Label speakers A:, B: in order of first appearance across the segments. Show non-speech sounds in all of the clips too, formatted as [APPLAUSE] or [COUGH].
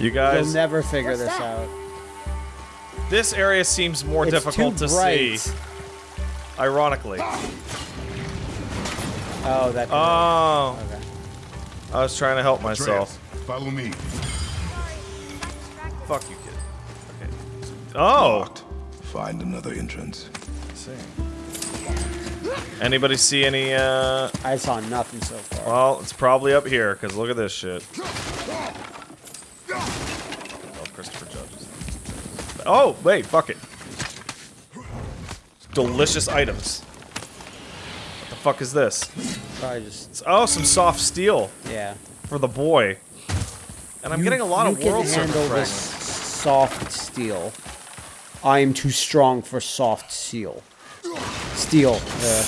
A: You
B: You'll
A: guys,
B: never figure
C: What's
B: this
C: that?
B: out.
A: this area seems more
B: It's
A: difficult
B: too
A: to
B: bright.
A: see. Ironically.
B: Oh, that.
A: Oh,
B: okay.
A: I was trying to help myself.
D: Atreus, follow me.
A: Fuck you, kid. Okay. Oh.
D: Locked. Find another entrance.
A: see. Anybody see any, uh...
B: I saw nothing so far.
A: Well, it's probably up here, because look at this shit. Oh, Christopher Judge. Oh, wait, fuck it. Delicious items. What the fuck is this?
B: Probably just.
A: Oh, some soft steel
B: Yeah.
A: for the boy. And I'm
B: You-
A: getting a lot of world
B: can handle this soft steel. I am too strong for soft steel. Steel. Uh,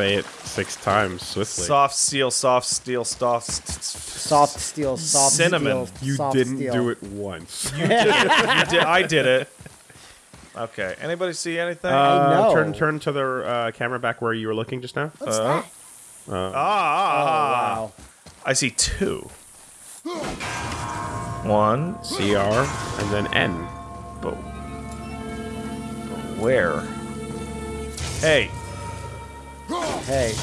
E: Say it six times swiftly.
A: Soft steel, soft steel, soft...
B: soft steel. Soft steel.
A: Cinnamon.
B: steel.
E: you
B: soft
E: didn't
B: steel.
E: do it once.
A: You did it. You did. I did it. Okay. Anybody see anything?
B: I know.
E: Uh, Turn turn to the uh, camera back where you were looking just now.
C: What's
A: Uh,
C: that?
A: ah,
B: Oh
A: ah, ah.
B: wow.
A: I see two. One.
E: CR and then N.
A: But where? Hey.
B: Hey.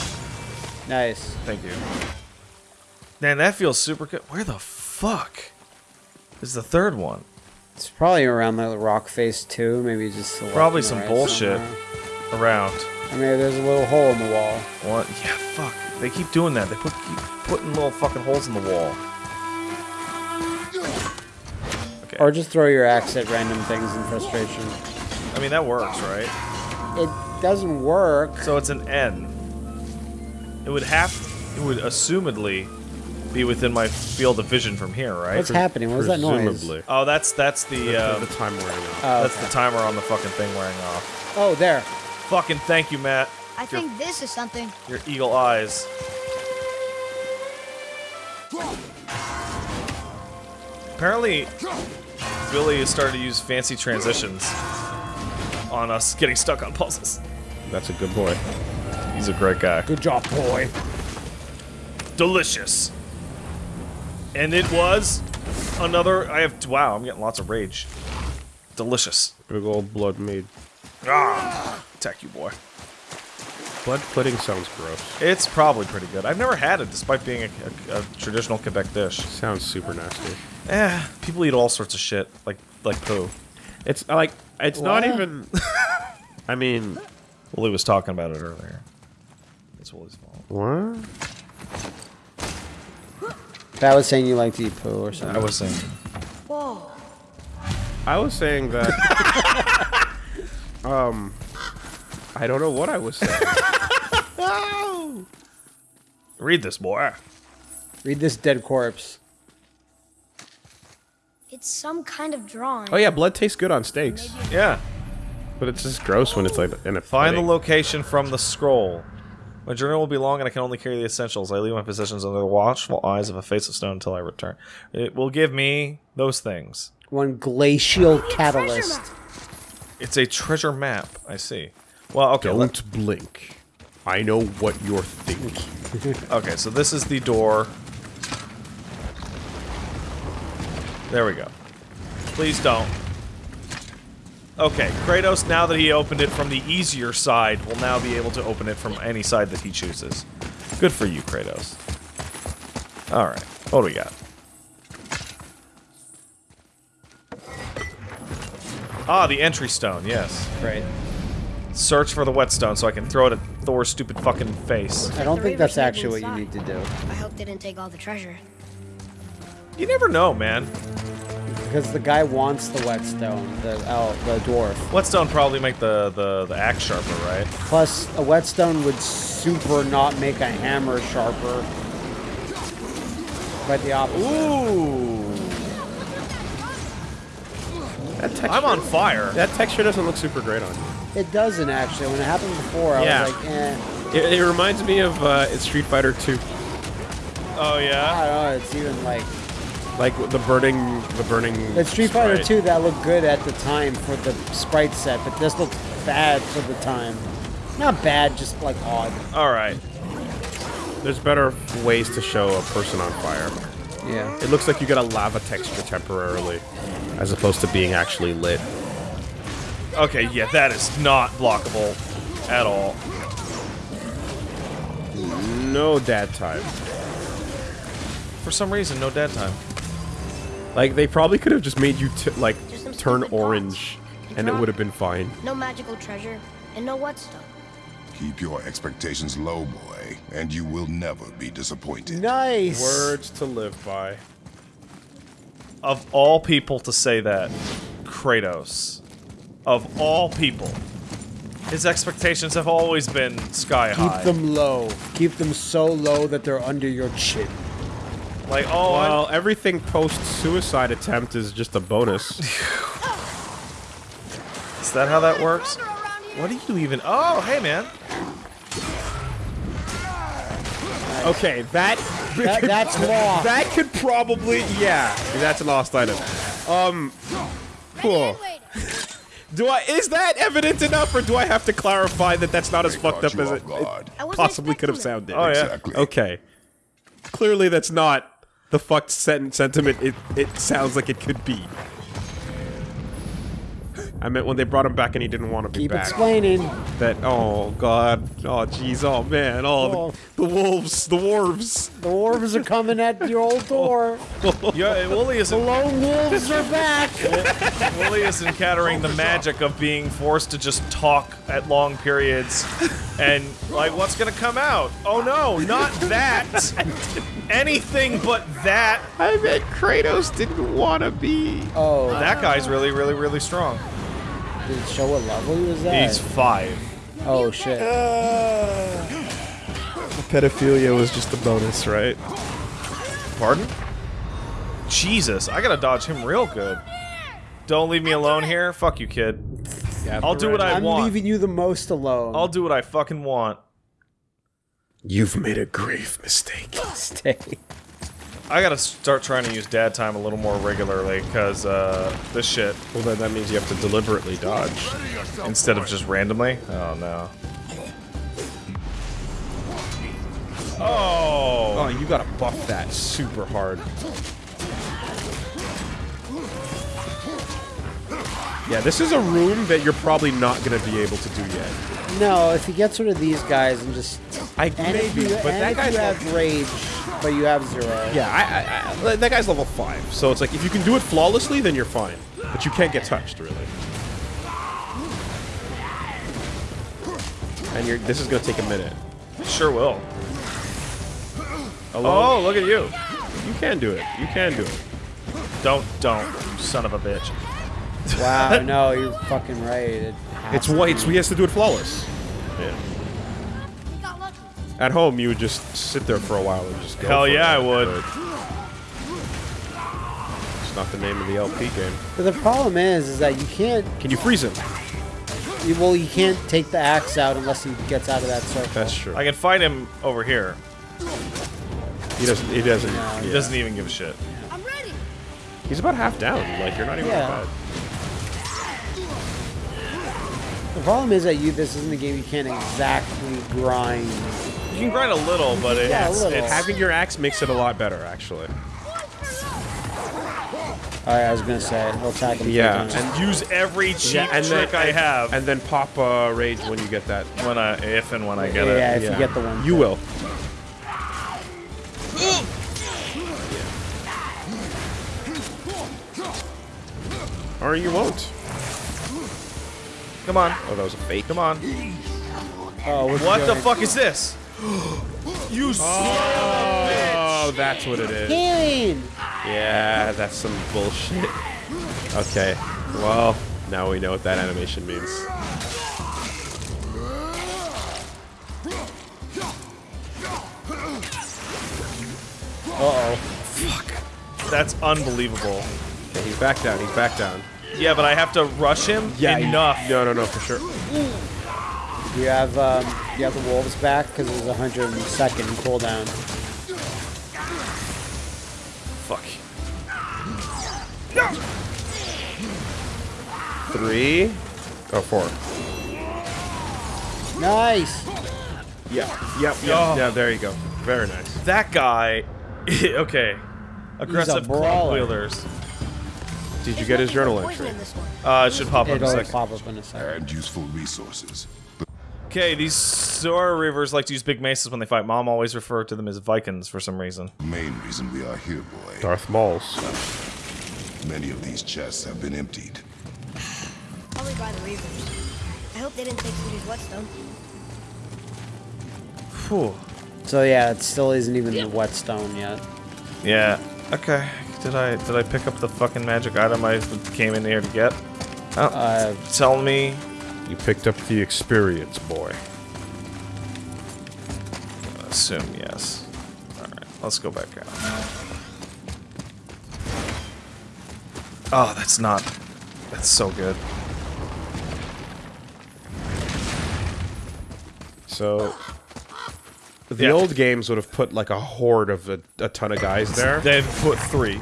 B: Nice.
A: Thank you. Man, that feels super good. Where the fuck is the third one?
B: It's probably around the rock face too. Maybe just to the left
A: Probably some
B: right
A: bullshit.
B: somewhere.
A: Around.
B: I mean, there's a little hole in the wall.
A: What? Yeah, fuck. They keep doing that. They put keep putting little fucking holes in the wall. Okay.
B: Or just throw your axe at random things in frustration.
A: I mean, that works, right?
B: It doesn't work.
A: So it's an N. It would have, it would assumedly be within my field of vision from here, right?
B: What's happening? What was that noise?
E: Presumably.
A: Oh, that's that's the
E: The,
A: uh,
E: the time wearing off.
B: Oh,
A: that's
B: okay.
A: the timer on the fucking thing wearing off.
B: Oh, there.
A: Fucking thank you, Matt.
C: I think this is something.
A: Your eagle eyes. Apparently, Billy has started to use fancy transitions on us getting stuck on puzzles.
E: That's a good boy.
A: He's a great guy.
B: Good job, boy.
A: delicious. And it was another. I have. Wow, I'm getting lots of rage. Delicious.
E: Big old blood mead.
A: Ah, attack you, boy.
E: Blood pudding sounds gross.
A: It's probably pretty good. I've never had it, despite being a, a, a traditional Quebec dish.
E: Sounds super nasty.
A: Eh, people eat all sorts of shit, like like poo.
E: It's like it's not even. [LAUGHS] I mean,
A: Willie was talking about it earlier. It's Willie's fault.
E: what?
B: That was saying you like to eat poo or something.
A: I was saying.
C: Whoa.
E: I was saying that. [LAUGHS] um, I don't know what I was saying. [LAUGHS]
A: Read this, boy.
B: Read this dead corpse.
C: It's some kind of drawing.
E: oh yeah, blood tastes good on steaks,
A: Yeah.
E: But it's just gross when it's like in a
A: Find the location from the scroll. My journey will be long and I can only carry the essentials. I leave my possessions under the watchful eyes of a face of stone until I return. It will give me those things.
B: One glacial catalyst.
A: It's a treasure map. I see. Well, okay.
E: Don't blink. I know what you're thinking. [LAUGHS]
A: okay, so this is the door. There we go. Please don't. Okay, Kratos, now that he opened it from the easier side, will now be able to open it from any side that he chooses. Good for you, Kratos. Alright, what do we got? Ah, the entry stone, yes.
B: Right.
A: Search for the whetstone so I can throw it at Thor's stupid fucking face.
B: I don't think that's actually what you need to do.
C: I hope they didn't take all the treasure.
A: You never know, man.
B: Because the guy wants the whetstone, the oh, the dwarf.
A: Whetstone probably make the, the, the axe sharper, right?
B: Plus, a whetstone would super not make a hammer sharper. Quite the opposite.
A: Ooh.
E: That texture,
A: I'm on fire.
E: That texture doesn't look super great on you.
B: It doesn't actually. When it happened before, I
E: Yeah.
B: was like, eh.
E: It, it reminds me of uh, it's Street Fighter 2.
A: Oh, yeah?
B: I don't know. It's even like
E: Like the burning, the burning.
B: the Street Fighter 2 that looked good at the time for the sprite set, but this looked bad for the time. Not bad, just like odd.
A: Alright.
E: There's better ways to show a person on fire.
B: Yeah.
E: It looks like you get a lava texture temporarily, as opposed to being actually lit.
A: Okay, yeah, that is not blockable at all.
E: No dad time.
A: For some reason, no dad time.
E: Like they probably could have just made you t like turn orange, and it would have been fine.
C: No magical treasure, and no what stuff.
D: Keep your expectations low, boy, and you will never be disappointed.
B: Nice.
E: Words to live by.
A: Of all people to say that, Kratos. Of all people. His expectations have always been sky
B: Keep
A: high.
B: Keep them low. Keep them so low that they're under your chin.
A: Like, oh, I'm-
E: Well, everything post suicide attempt is just a bonus. [LAUGHS]
A: is that how that works? What do you even? Oh, hey, man.
E: okay, that
B: That, that's law. [LAUGHS]
E: that could probably yeah, that's a lost item. Um, cool. Do I is that evident enough, or do I have to clarify that that's not as
D: They
E: fucked up as it, it possibly could have sounded?
A: Oh, yeah.
D: Exactly.
E: Okay. Clearly, that's not the fucked sen- sentiment it, it sounds like it could be. I meant when they brought him back and he didn't want to be
B: Keep
E: back.
B: explaining.
E: That oh god, oh jeez, oh man, oh,
B: Oh.
E: The, the wolves, the wolves.
B: The wolves are coming at your old door. [LAUGHS]
A: Yeah, Wooly isn't.
B: lone wolves are back.
A: Wooly is encountering the magic of being forced to just talk at long periods, and like, what's gonna come out? Oh no, not that. Anything but that.
E: I bet Kratos didn't want to be.
B: Oh,
A: That guy's really, really, really strong.
B: Did it show what level he was at?
A: He's five.
B: oh shit.
E: Pedophilia was just a bonus, right?
A: Pardon? Jesus, I gotta dodge him real good. Don't leave me alone here. Fuck you, kid.
E: Yeah,
A: I'll do what I want.
B: I'm leaving you the most alone.
A: I'll do what I fucking want.
E: You've made a grave mistake.
B: stay.
A: I gotta start trying to use dad time a little more regularly, cause uh, this shit,
E: Well, then that means you have to deliberately dodge.
A: instead of just randomly. Oh no. Oh.
E: Oh, you gotta buff that super hard. Yeah, this is a room that you're probably not gonna be able to do yet.
B: No, if you get rid of these guys and just
E: I
B: and
E: maybe,
B: you,
E: but
B: and
E: that
B: if
E: guy's
B: you have rage, but you have zero.
E: yeah, I, I, I, that guy's level five. So it's like if you can do it flawlessly, then you're fine. But you can't get touched really. And you're, this is gonna take a minute.
A: Sure will.
E: Alone,
A: Oh, look at you.
E: you can do it. You can do it.
A: Don't, don't, you son of a bitch. [LAUGHS]
B: Wow, no, you're fucking right. It
E: It's
B: to
E: why
B: be.
E: it's, he has to do it flawless. Yeah.
C: We got lucky.
E: At home, you would just sit there for a while and just go.
A: Hell
E: for
A: yeah,
E: it,
A: I would.
E: but It's not the name of the LP game.
B: But the problem is, is that you can't.
E: Can you freeze him?
B: You, well, you can't take the axe out unless he gets out of that circle.
E: That's true.
A: I can fight him over here.
E: He doesn't. He doesn't.
B: No.
A: He doesn't even give a shit.
C: I'm ready.
E: He's about half down. Like you're not even
B: Yeah.
E: bad.
B: The problem is that you. This isn't a game you can't exactly grind.
A: You can grind a little, but it,
B: Yeah, a
A: it's,
B: little.
A: it's
E: Having your axe makes it a lot better, actually.
B: All right, I was gonna say we'll attack him.
E: Yeah,
B: and
A: use every cheap
E: and
A: trick
E: then,
A: I have
E: and then pop uh, rage when you get that.
A: when I, if and when I get
B: yeah,
A: it.
B: Yeah, if you get the one.
E: You will. Or you won't.
A: Come on,
E: Oh, that was a fake.
A: come on.
B: Oh, what's
A: What the fuck is this? you
E: Oh, that's what it is.
B: Healing.
E: Yeah, that's some bullshit. Okay, well, now we know what that animation means.
B: Uh oh. Fuck.
A: That's unbelievable.
E: Okay, he's back down. He's back down.
A: Yeah, but I have to rush him
E: you-
A: enough.
E: no, no, no, for sure.
B: You have um, you have the wolves back because it was a hundred second cooldown.
A: Fuck.
E: Three. Oh, four.
B: Nice.
E: Yeah. Yep. Yep.
A: Oh.
E: Yeah. There you go. Very nice.
A: That guy. [LAUGHS] okay. Aggressive club wielders.
E: Did you get his journal entry?
C: in this one.
A: Uh, it should pop up in
B: It'll
A: a
B: pop up in a second.
D: And useful resources.
A: Okay, these Sora Reavers like to use big maces when they fight. Mom always referred to them as Vikings for some reason.
D: The main reason we are here, boy.
E: Darth Mauls.
D: Many of these chests have been emptied.
C: Probably by the Reavers. I hope they didn't take Sweetie's whetstone.
A: Whew.
B: So yeah, it still isn't even the whetstone yet.
A: Yeah. Okay. Did I did I pick up the fucking magic item I came in here to get? Oh,
B: Uh,
A: tell me.
E: You picked up the experience, boy.
A: Assume yes. All right. Let's go back out. Oh, that's not. That's so good.
E: So, the
A: Yeah.
E: old games would have put like a horde of a, a ton of guys there, [LAUGHS]
A: They've put three.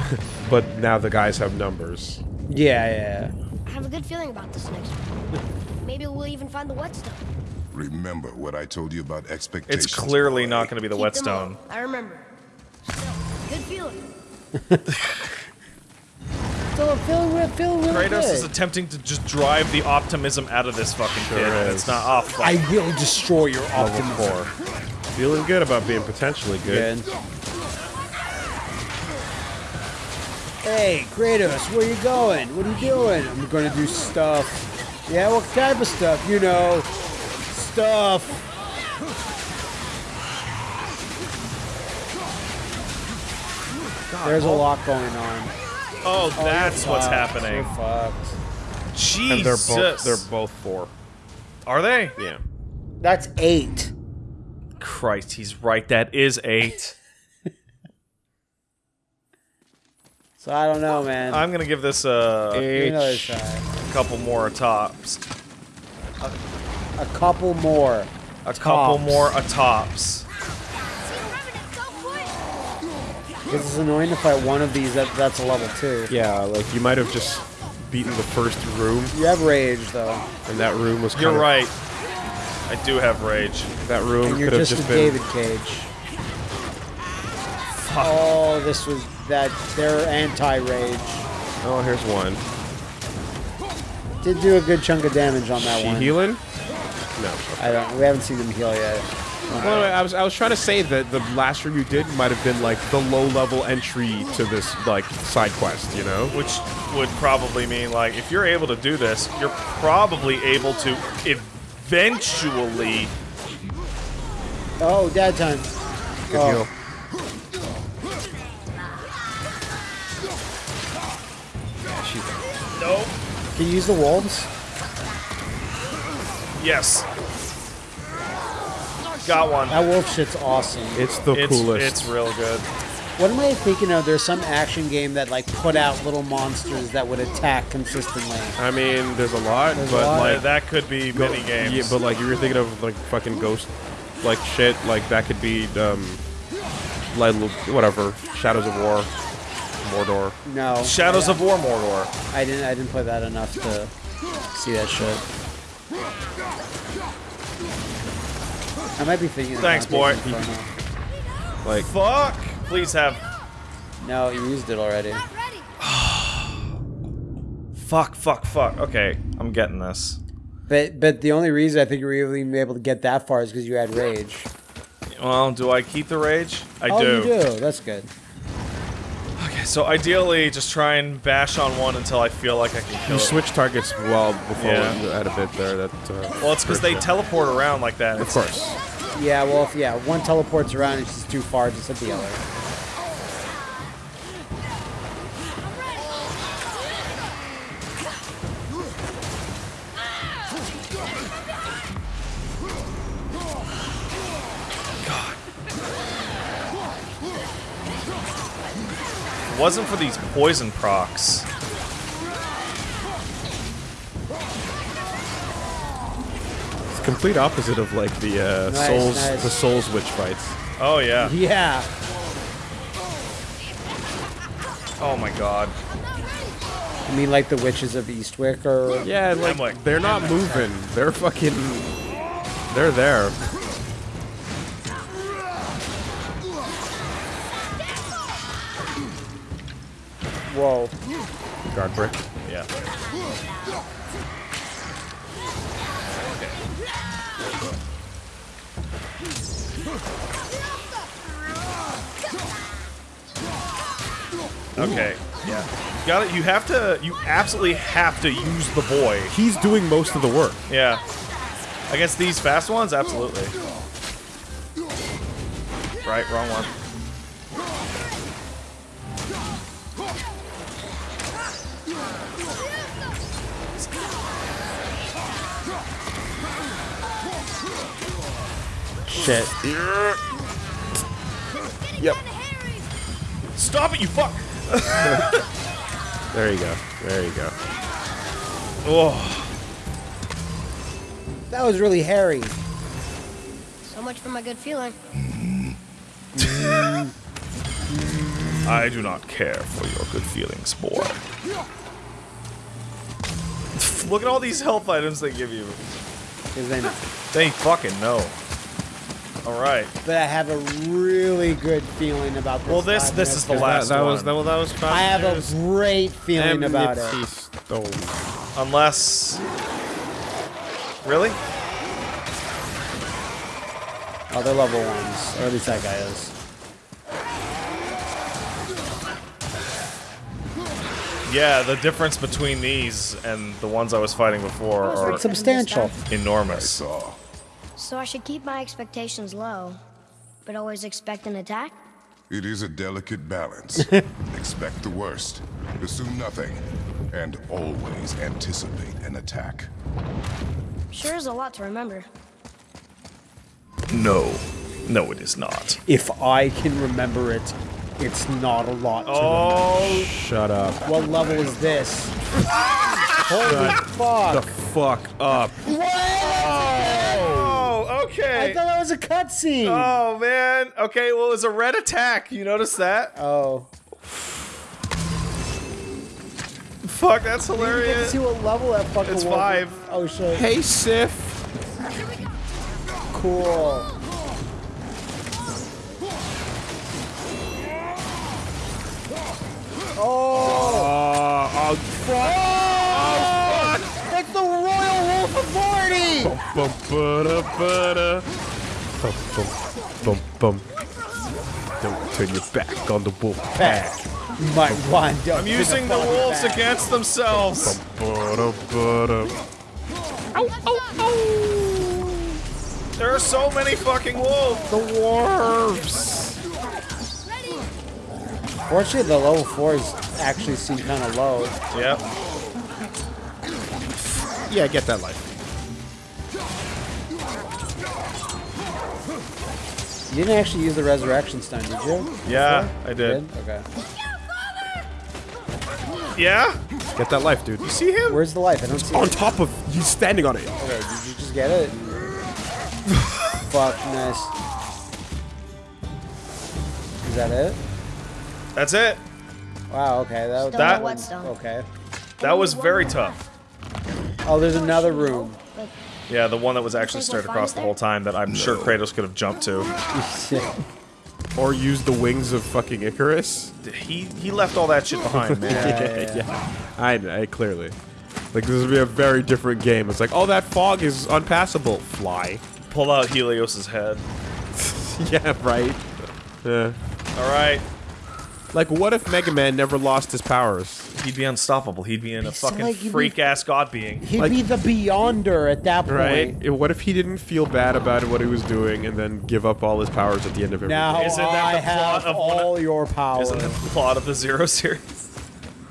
A: [LAUGHS]
E: but now the guys have numbers.
B: yeah, yeah.
C: I have a good feeling about this next one. Maybe we'll even find the whetstone.
D: Remember what I told you about expectations.
A: It's clearly not going to be the
C: Keep
A: whetstone.
C: I remember. Still, good feeling. [LAUGHS]
B: Still feeling, re- feeling really
A: Kratos
B: good.
A: is attempting to just drive the optimism out of this fucking kid. and It's not off. fuck.
B: I will destroy your
E: Level
B: optimism.
E: four. Feeling good about being potentially good.
B: Good. Hey, Kratos, where you going? What are you doing? I'm gonna do stuff. Yeah, what type of stuff? You know, stuff. There's a lot going on.
A: Oh,
B: Oh,
A: that's
B: you're
A: what's
B: fucked.
A: happening.
B: You're fucked.
A: Jesus.
E: And they're both they're both four.
A: Are they?
E: Yeah.
B: That's eight.
A: Christ, he's right. That is eight. [LAUGHS]
B: So I don't know, man.
A: I'm gonna give this a,
B: Give me another
E: H.
B: try.
A: couple more tops.
B: A couple more.
A: A couple more a tops.
B: Because it's annoying to fight one of these. That that's a level two.
E: Yeah, like you might have just beaten the first room,
B: You have rage though,
E: and that room was. Kind
A: You're
E: of,
A: right. I do have rage.
E: That room
B: and you're
E: could have
B: just,
E: just
B: a
E: been.
B: David Cage. Oh, this was that. They're anti-rage.
E: Oh, here's one.
B: Did do a good chunk of damage on that
E: She
B: one.
E: healing? No.
B: I don't. We haven't seen them heal yet.
E: Well, I was I was trying to say that the last room you did might have been like the low level entry to this like side quest, you know?
A: Which would probably mean, like, if you're able to do this, you're probably able to eventually.
B: Oh, dad time.
E: Good
B: Oh.
E: heal.
A: Nope.
B: Can you use the wolves?
A: Yes. Got one.
B: That wolf shit's awesome.
E: It's the
A: It's,
E: coolest.
A: it's real good.
B: What am I thinking of? There's some action game that like put out little monsters that would attack consistently.
E: I mean, there's a lot,
B: There's a
E: but
B: lot.
E: like
A: Like, that could be
E: go-
A: mini games.
E: Yeah, but like you were thinking of like fucking ghost like shit, like that could be um like whatever, Shadows of War, Mordor.
B: No.
A: Shadows
B: I,
A: of War Mordor.
B: I didn't. I didn't play that enough to see that shit. I might be thinking. of
A: Thanks, boy.
E: Like
A: Fuck. Please have.
B: No, you used it already. [SIGHS]
A: Fuck, fuck, fuck. Okay, I'm getting this.
B: But but the only reason I think you were even able to get that far is because you had rage.
A: Well, do I keep the rage? I
B: oh,
A: do.
B: you do. That's good.
A: Okay, so ideally, just try and bash on one until I feel like I can kill
E: you
A: it.
E: switch targets well before
A: Yeah.
E: you had a bit there. That uh,
A: Well, it's because they teleport around like that.
E: Of course.
B: Yeah. Well, if yeah, one teleports around, it's just too far. Just hit the other.
A: If it wasn't for these poison procs.
E: It's complete opposite of like the uh,
B: Nice,
E: souls,
B: nice.
E: the souls witch fights.
A: Oh yeah.
B: Yeah.
A: Oh my god.
B: I mean, like the witches of Eastwick, or
E: Yeah, like,
A: like-
E: they're not moving. They're fucking. They're there. Brick.
A: Yeah. Okay. Yeah. You got it. You have to. You absolutely have to use the boy.
E: He's doing most of the work.
A: Yeah. Against these fast ones, absolutely. Right. Wrong one.
B: Shit.
E: Yep.
A: Stop it, you fuck! [LAUGHS]
E: There you go. There you go.
A: Oh.
B: That was really hairy.
C: So much for my good feeling. [LAUGHS]
A: I do not care for your good feelings, boy. [LAUGHS] Look at all these health items they give you.
B: Because then,
A: They fucking know. Alright.
B: but I have a really good feeling about this.
A: Well, this-
B: five
A: this is the last
E: that,
A: one.
E: was that, well, that was fast.
B: I have
E: Furious.
B: a great feeling about it.
E: Empty stone.
A: Unless... Really?
B: Oh, they're level ones. Or at least that guy is.
A: Yeah, the difference between these and the ones I was fighting before
C: I
A: are.
B: Substantial.
A: enormous.
D: Saw.
C: So I should keep my expectations low, but always expect an attack?
D: It is a delicate balance. [LAUGHS] Expect the worst, assume nothing, and always anticipate an attack.
C: Sure is a lot to remember.
A: No. No, it is not.
B: If I can remember it, it's not a lot to
A: Oh,
E: Shut up.
B: What level is this? [LAUGHS] Holy
E: The
B: fuck.
E: The fuck up.
A: oh, okay.
B: I thought that was a cutscene.
A: Oh, man. Okay, well, it was a red attack. You notice that?
B: Oh.
A: Fuck, that's
B: Let's
A: hilarious.
B: see what level that fucking
A: It's five.
B: Oh shit.
E: Hey, Sif.
B: Cool. Oh!
E: Uh, oh, fuck.
B: That's the Royal Wolf Authority!
E: Bum, ba-da, ba-da. Bum, bum, bum, bum. Don't turn your back on the wolf pack.
B: You might wind up
A: I'm using the
B: fucking
A: wolves
B: bag.
A: against themselves.
E: Bum, Ba-da, ba-da.
A: There are so many fucking wolves.
E: The dwarves.
B: Fortunately, the level 4s actually seem kind of low.
A: Yep.
E: Yeah, get that life.
B: You didn't actually use the resurrection stone, did you?
A: Yeah, I
B: You
A: did.
B: Okay.
A: Yeah?
E: Get that life, dude.
A: You see him?
B: Where's the life? I don't see
E: On
B: it.
E: top of, he's standing on it.
B: Okay, did you just get it? [LAUGHS] Fuck, nice. Is that it?
A: That's it.
B: Wow, okay. That,
C: Stone
A: That-
C: or whetstone?
B: Okay.
A: That was very tough.
B: Oh, there's another room.
A: Yeah, the one that was actually
C: Think
A: straight across the whole time that I'm sure Kratos could have jumped to. [LAUGHS]
E: Or used the wings of fucking Icarus.
A: He he left all that shit behind, man. [LAUGHS]
B: Yeah, yeah, yeah.
E: I, I clearly. Like this would be a very different game. It's like, oh, that fog is unpassable. Fly.
A: Pull out Helios's head. [LAUGHS]
E: yeah, right. Yeah.
A: All right.
E: Like, what if Mega Man never lost his powers?
A: He'd be unstoppable. He'd be in a
B: so
A: fucking
B: like he'd be-
A: freak ass god being.
B: He'd
E: Like-
B: be the Beyonder at that point.
E: Right? What if he didn't feel bad about what he was doing and then give up all his powers at the end of every
B: Now
A: Isn't that
B: I
A: the plot
B: have
A: of one of-
B: all your power.
A: Isn't that the plot of the Zero series?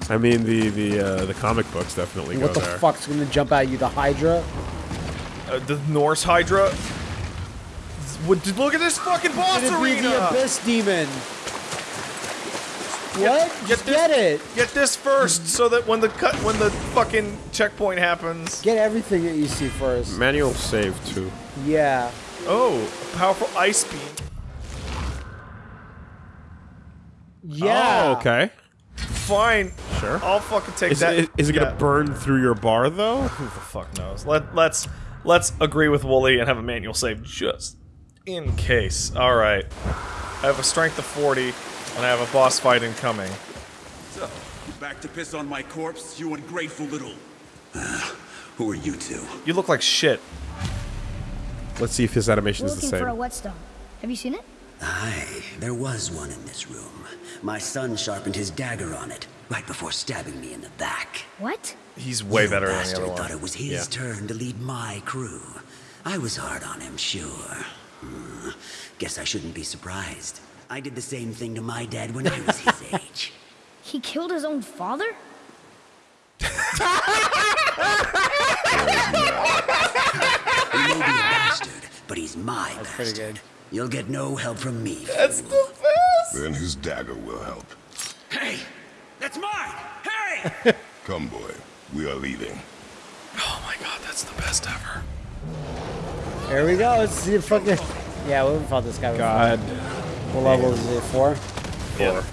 E: I mean, the the uh, the comic books definitely go there.
B: what
E: go
B: the
E: there.
B: fuck's gonna jump at you? The Hydra?
A: Uh, the Norse Hydra. Would look at this fucking boss
B: It'd be the
A: arena.
B: Abyss Demon. What?
A: get
B: Just
A: this-
B: get it.
A: Get this first, so that when the cut, when the fucking checkpoint happens.
B: Get everything that you see first.
E: Manual save too.
B: Yeah.
A: Oh, a powerful ice beam.
B: Yeah.
E: Oh, okay.
A: Fine.
E: Sure.
A: I'll fucking take
E: Is,
A: that.
E: it, is it
A: Yeah.
E: gonna burn through your bar though?
A: Who the fuck knows? Let let's let's agree with Wooly and have a manual save just in case. All right. I have a strength of 40, and I have a boss fight incoming. So,
F: Back to piss on my corpse, you ungrateful little. [SIGHS] Who are you two?
A: You look like shit.
E: Let's see if his animation
C: We're
E: is the same.
C: looking for a
E: same.
C: whetstone. Have you seen it?
G: Aye, there was one in this room. My son sharpened his dagger on it right before stabbing me in the back.
C: What?
A: He's way
G: Little
A: better than the
G: bastard
A: other
G: thought it was his
E: Yeah.
G: turn to lead my crew. I was hard on him, sure. Hmm, Guess I shouldn't be surprised. I did the same thing to my dad when I was his age. [LAUGHS]
C: He killed his own father?
G: He may be a bastard, but he's my
B: pretty
G: bastard.
B: good.
G: You'll get no help from me.
A: That's the best.
D: Then his dagger will help.
F: Hey! That's mine! Hey! [LAUGHS]
D: Come, boy. We are leaving.
A: Oh my god, that's the best ever.
B: Here we go. Let's see if fucking. Yeah, we haven't fought this guy before.
E: God.
B: What level is it? Four?
A: Yeah.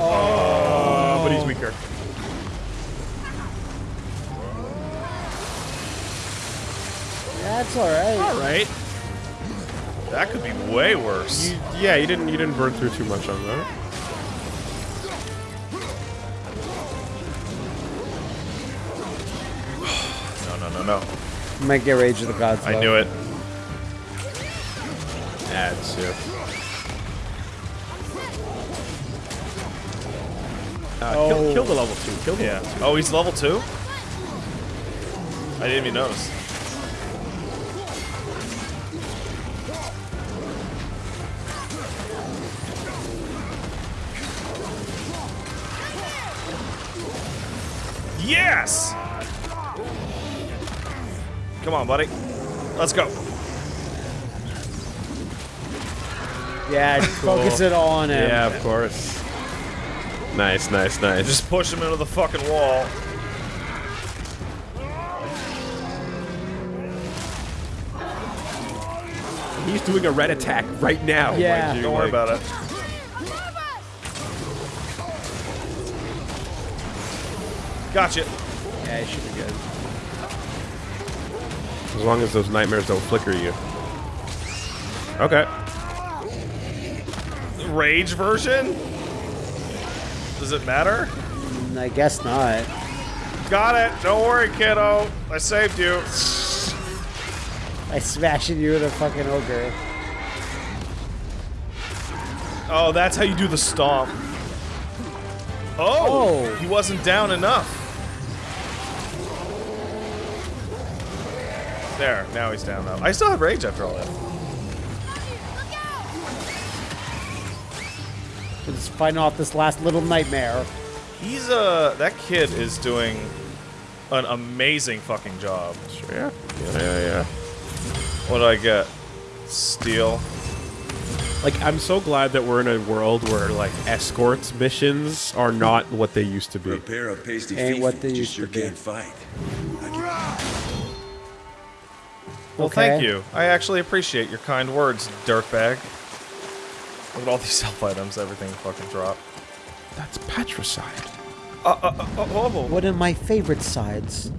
E: Oh, but he's weaker.
B: That's alright.
E: All right.
A: That could be way worse.
E: You, yeah, you didn't you didn't burn through too much on that.
A: No, no.
B: Might get Rage of the Gods.
A: I
B: though.
A: knew it.
E: Ads, yeah. Uh, kill, kill the level two. Kill the
A: Yeah.
E: level two.
A: Oh, he's level two? I didn't even notice. On, buddy. Let's go.
B: Yeah, focus it all on him.
E: Yeah, of course. Nice, nice, nice.
A: Just push him into the fucking wall.
E: he's doing a red attack right now.
B: Yeah.
E: mind you,
A: Don't worry
E: like-
A: about it. Gotcha.
B: Yeah, he should be good.
E: As long as those nightmares don't flicker you. Okay.
A: Rage version? Does it matter?
B: I guess not.
A: Got it. Don't worry, kiddo. I saved you.
B: I smashing you with a fucking ogre.
A: Oh, that's how you do the stomp. Oh,
B: Oh.
A: he wasn't down enough. There, now he's down though. I still have rage after all that.
B: We're just fighting off this last little nightmare.
A: He's uh that kid is doing an amazing fucking job.
E: Sure, yeah. Yeah, yeah, yeah.
A: What did I get? Steel.
E: Like, I'm so glad that we're in a world where, like, escorts missions are not what they used to be.
F: A pair of pasty
B: Ain't
F: feet
B: what they
F: just
B: used
F: sure
B: to be.
F: can't fight.
A: Well,
B: Okay.
A: thank you. I actually appreciate your kind words, dirtbag. Look at all these [LAUGHS] health items, everything fucking dropped.
E: That's patricide.
A: Uh, uh, uh, oh, oh, oh.
B: One of my favorite sides.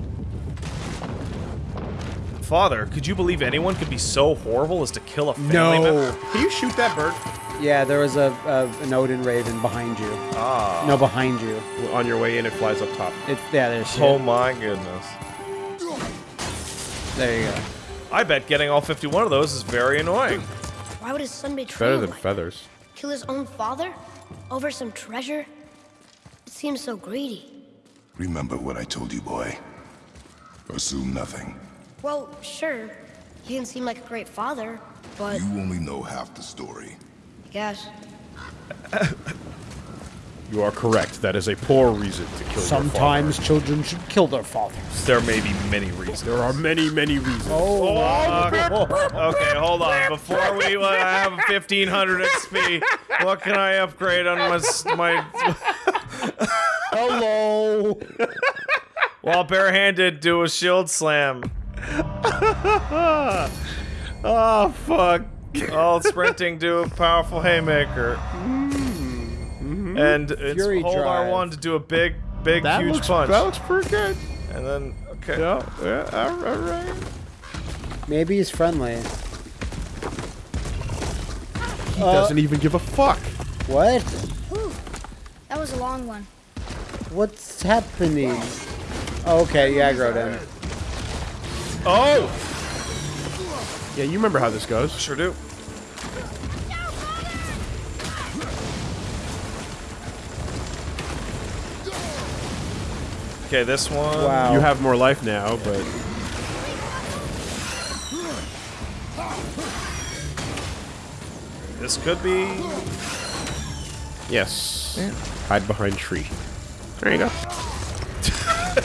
A: Father, could you believe anyone could be so horrible as to kill a family member?
E: Can you shoot that bird
B: Yeah, there was a, a an Odin Raven behind you.
A: Ah.
B: No, behind you.
E: on your way in? It flies up top.
B: It's yeah. There's
A: Oh my goodness.
B: There you go.
A: I bet getting all 51 of those is very annoying.
C: Why would his son betray
E: Better
C: him
E: than
C: like
E: feathers.
C: Kill his own father? Over some treasure? It seems so greedy.
D: Remember what I told you, boy. Assume nothing.
C: Well, sure. He didn't seem like a great father, but
D: You only know half the story.
C: I guess. [LAUGHS]
E: You are correct. That is a poor reason to kill
B: Sometimes children should kill their fathers.
A: There may be many reasons.
E: There are many, many reasons.
B: Oh, [LAUGHS]
A: Okay, hold on. Before we uh, have 1500 XP, what can I upgrade on my s- my [LAUGHS]
B: hello. [LAUGHS]
A: while barehanded do a shield slam?
E: Oh fuck.
A: While sprinting do a powerful haymaker. And it's
B: Fury
A: hold
B: drive.
A: R1 to do a big, big,
E: That
A: huge
E: looks
A: punch.
E: that looks pretty good.
A: And then okay.
E: Yeah, yeah. All right.
B: Maybe he's friendly.
E: He
B: Uh,
E: doesn't even give a fuck.
B: What?
C: Whew. That was a long one.
B: What's happening? Oh, okay, you aggroed him.
A: Oh!
E: Yeah, you remember how this goes.
A: Sure do. Okay, this one.
B: Wow.
E: You have more life now, but
A: This could be.
E: yes. Hide behind tree. There you go. [LAUGHS]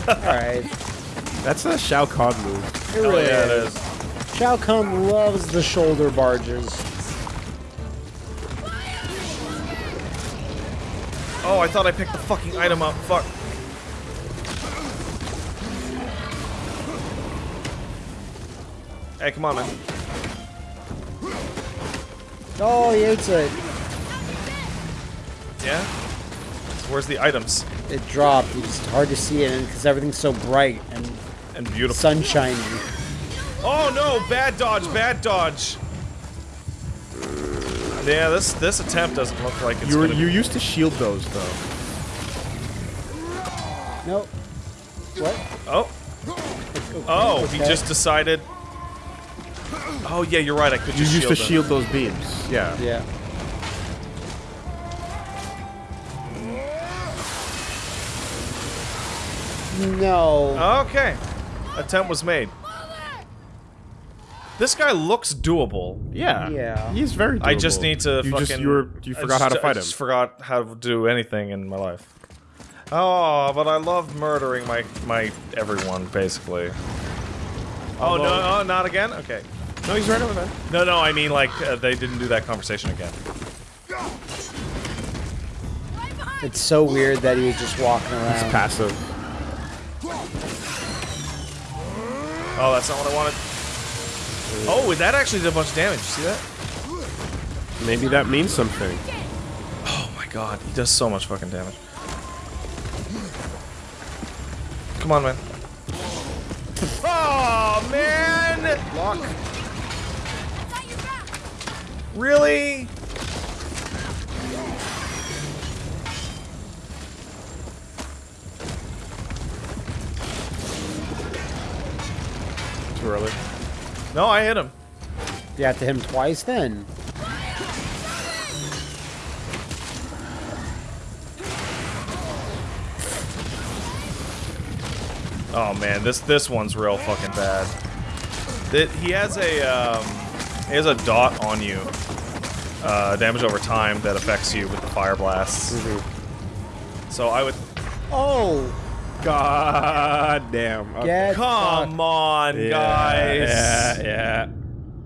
B: Alright.
E: That's a Shao Kahn move.
B: It
A: Oh,
B: really
A: yeah, it
B: is.
A: is.
B: Shao Kahn loves the shoulder barges.
A: Oh, I thought I picked the fucking item up. Fuck. Hey, come on, man.
B: Oh, he hates it.
A: Yeah? So where's the items?
B: It dropped. It's hard to see it because everything's so bright and
A: And beautiful.
B: sunshiny.
A: Oh no! Bad dodge! Bad dodge! Yeah, this this attempt doesn't look like it's
E: You were,
A: gonna
E: you used to shield those though.
B: Nope. What?
A: Oh. Oh, he just decided. Oh yeah, you're right. I could
E: You
A: just
E: used to
A: them.
E: shield those beams. Yeah.
B: Yeah. No.
A: Okay. Attempt was made. This guy looks doable.
E: Yeah.
B: Yeah.
E: He's very.
A: I just need to
E: You
A: fucking.
E: just you were you
A: I
E: forgot how to
A: just-
E: fight
A: I
E: him.
A: just forgot how to do anything in my life. Oh, but I love murdering my my everyone basically. Oh no, oh, not again. Okay.
E: No, he's right over there.
A: No, no, I mean like uh, they didn't do that conversation again.
B: It's so weird that he was just walking
E: It's
B: around.
E: passive.
A: Oh, that's not what I wanted. Oh, that actually did a bunch of damage. You see that?
E: Maybe that means something.
A: Oh my god, he does so much fucking damage. Come on, man. [LAUGHS] Oh man!
B: Lock.
A: Really?
E: Too early.
A: No, I hit him.
B: You have to hit him twice then.
A: Oh man, this this one's real fucking bad. That he has a um, he has a dot on you, uh, damage over time that affects you with the fire blasts. So I would
B: Oh,
E: God damn. Okay.
A: come on,
E: Yeah,
A: guys.
E: Yeah, yeah.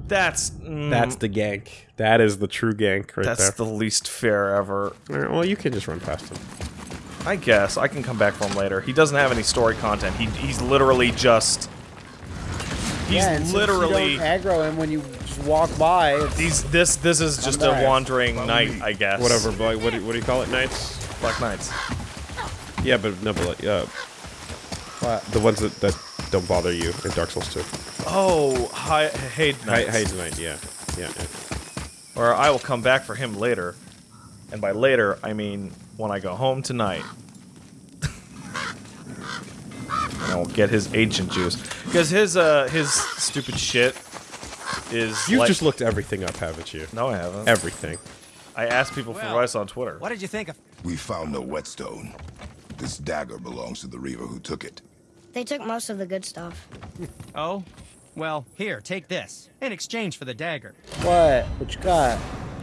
A: That's mm,
E: That's the gank. That is the true gank right
A: that's
E: there.
A: That's the least fair ever.
E: Well, you can just run past him.
A: I guess I can come back for him later. He doesn't have any story content. He he's literally just he's
B: yeah,
A: literally
B: you aggro him when you just walk by. It's,
A: He's this this is just a wandering knight, I guess.
E: Whatever, but like, what do, what do you call it? Knights?
A: Black Knights.
E: Yeah, but no, but like, uh,
B: what?
E: the ones that, that don't bother you in Dark Souls 2.
A: Oh, hi, Heide
E: Hi,
A: Knights.
E: Knight, yeah. Yeah, yeah.
A: Or I will come back for him later. And by later, I mean when I go home tonight. [LAUGHS] and I'll get his ancient juice. Because his uh his stupid shit is
E: You've
A: like-
E: just looked everything up, haven't you?
A: No, I haven't.
E: Everything.
A: I asked people for advice on Twitter.
H: What did you think of?
D: We found no whetstone. This dagger belongs to the Reaver who took it.
C: They took most of the good stuff. [LAUGHS]
H: Oh, well, here, take this in exchange for the dagger.
B: What? What you got?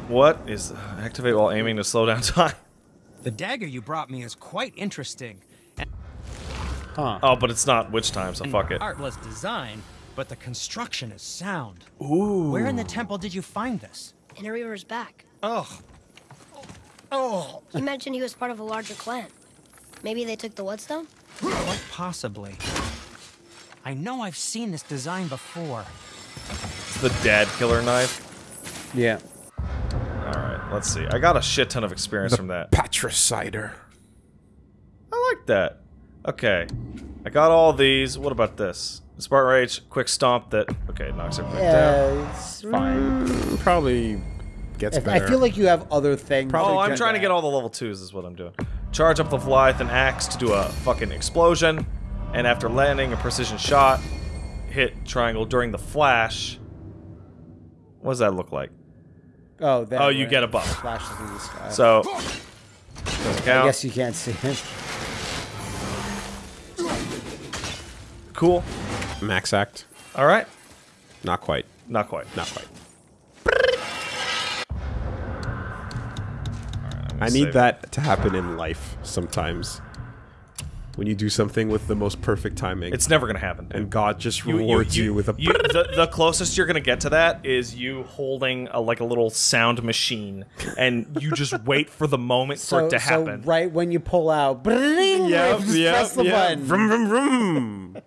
A: What is activate while aiming to slow down [LAUGHS] time?
H: The dagger you brought me is quite interesting.
B: Huh?
A: Oh, but it's not witch time, so
H: and
A: fuck it.
H: Artless design, but the construction is sound. Ooh. Where in the temple did you find this?
C: In a Reaver's back.
H: Oh. Oh.
C: He mentioned he was part of a larger clan. Maybe they took the whetstone?
H: Quite possibly. I know I've seen this design before.
A: It's the dad killer knife.
B: Yeah.
A: Alright, let's see. I got a shit ton of experience from that.
E: Patricider.
A: I like that. Okay. I got all these. What about this? Spartan Rage, quick stomp that okay, knocks everything down.
B: Yeah, it's fine.
E: Probably gets
B: If- I feel like you have other things.
A: Oh, I'm trying to get all the level twos. Is what I'm doing. Charge up the Leviathan axe to do a fucking explosion, and after landing a precision shot, hit triangle during the flash. What does that look like?
B: Oh, that
A: Oh, you
B: right.
A: get a buff.
B: Flashes in the sky.
A: So doesn't
B: I guess you can't see it.
A: Cool.
E: Max act.
A: All right.
E: Not quite.
A: Not quite.
E: Not quite.
A: I'm
E: I need
A: save
E: that to happen in life sometimes. When you do something with the most perfect timing.
A: It's never gonna happen.
E: and God just rewards you, with a
A: you, the, the closest you're gonna get to that is you holding a, like a little sound machine, and you just [LAUGHS] wait for the moment for it to happen.
B: so
A: happen.
B: right when you pull out, bring,
E: Yep,
B: just
E: yep,
B: press the
E: yep.
B: button.
E: Vroom, vroom, vroom.